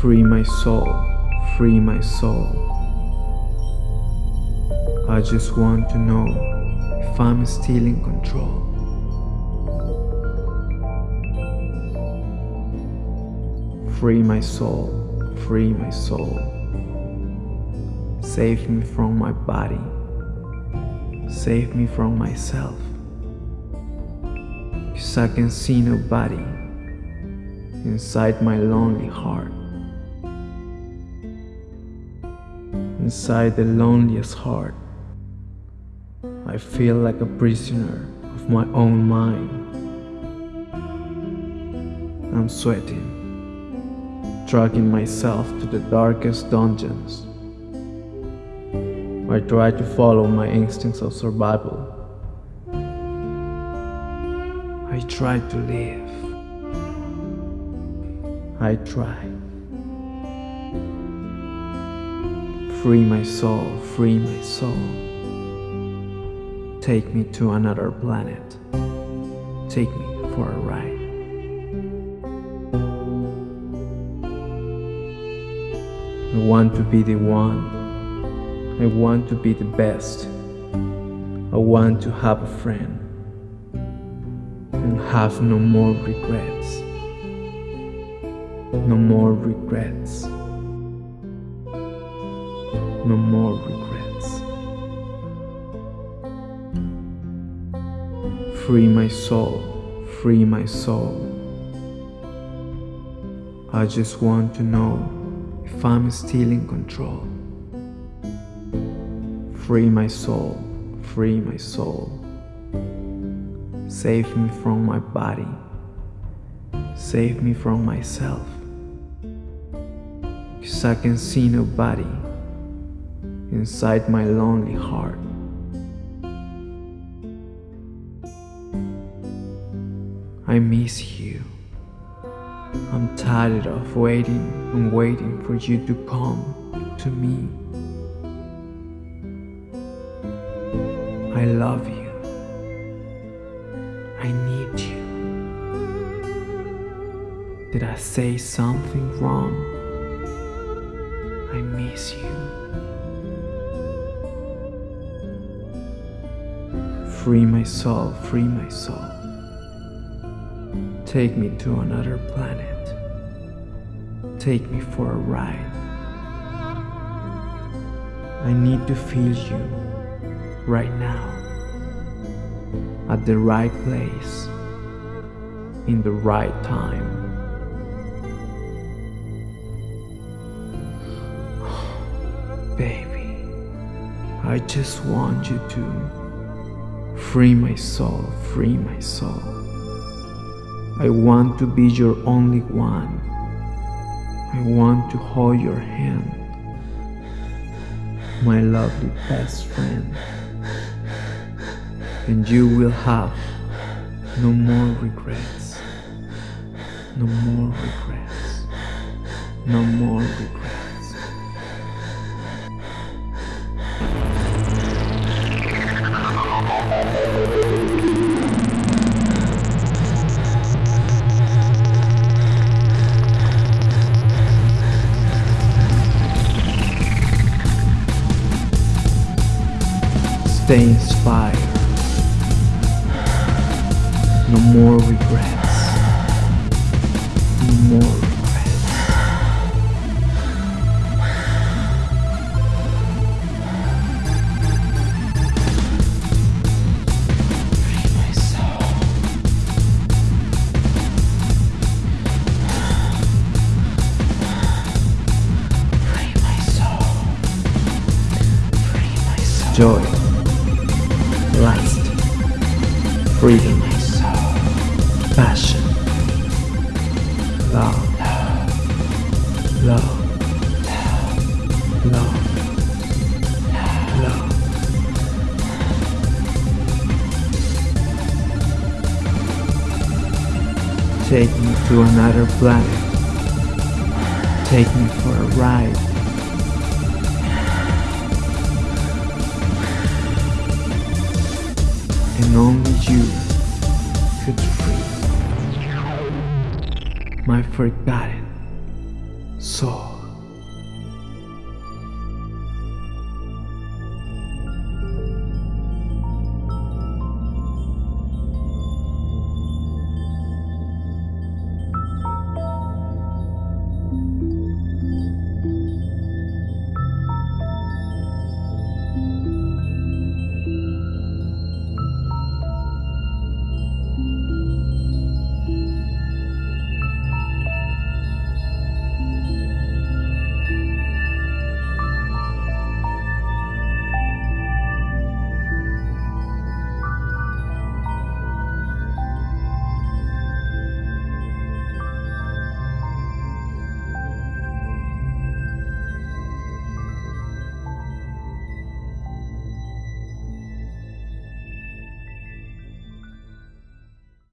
Free my soul, free my soul. I just want to know if I'm still in control. Free my soul, free my soul. Save me from my body, save me from myself. Cause I can see nobody inside my lonely heart. Inside the loneliest heart, I feel like a prisoner of my own mind. I'm sweating, dragging myself to the darkest dungeons. I try to follow my instincts of survival. I try to live. I try. Free my soul, free my soul. Take me to another planet. Take me for a ride. I want to be the one. I want to be the best. I want to have a friend and have no more regrets. No more regrets. No more regrets. Free my soul, free my soul. I just want to know if I'm still in control. Free my soul, free my soul. Save me from my body, save me from myself. Cause I can see nobody inside my lonely heart. I miss you. I'm tired of waiting and waiting for you to come to me. I love you. I need you. Did I say something wrong? I miss you. Free my soul, free my soul. Take me to another planet. Take me for a ride. I need to feel you right now at the right place in the right time. Baby, I just want you to free my soul, free my soul. I want to be your only one. I want to hold your hand, my lovely best friend. And you will have no more regrets, no more regrets, no more regrets. Stay inspired. No more regrets. No more regrets. Free my soul. Free my soul. Free my soul. Joy. Lust. Freedom. Passion. Love. Love. Love. Love. Take me to another planet. Take me for a ride. And only you could free my forgotten soul.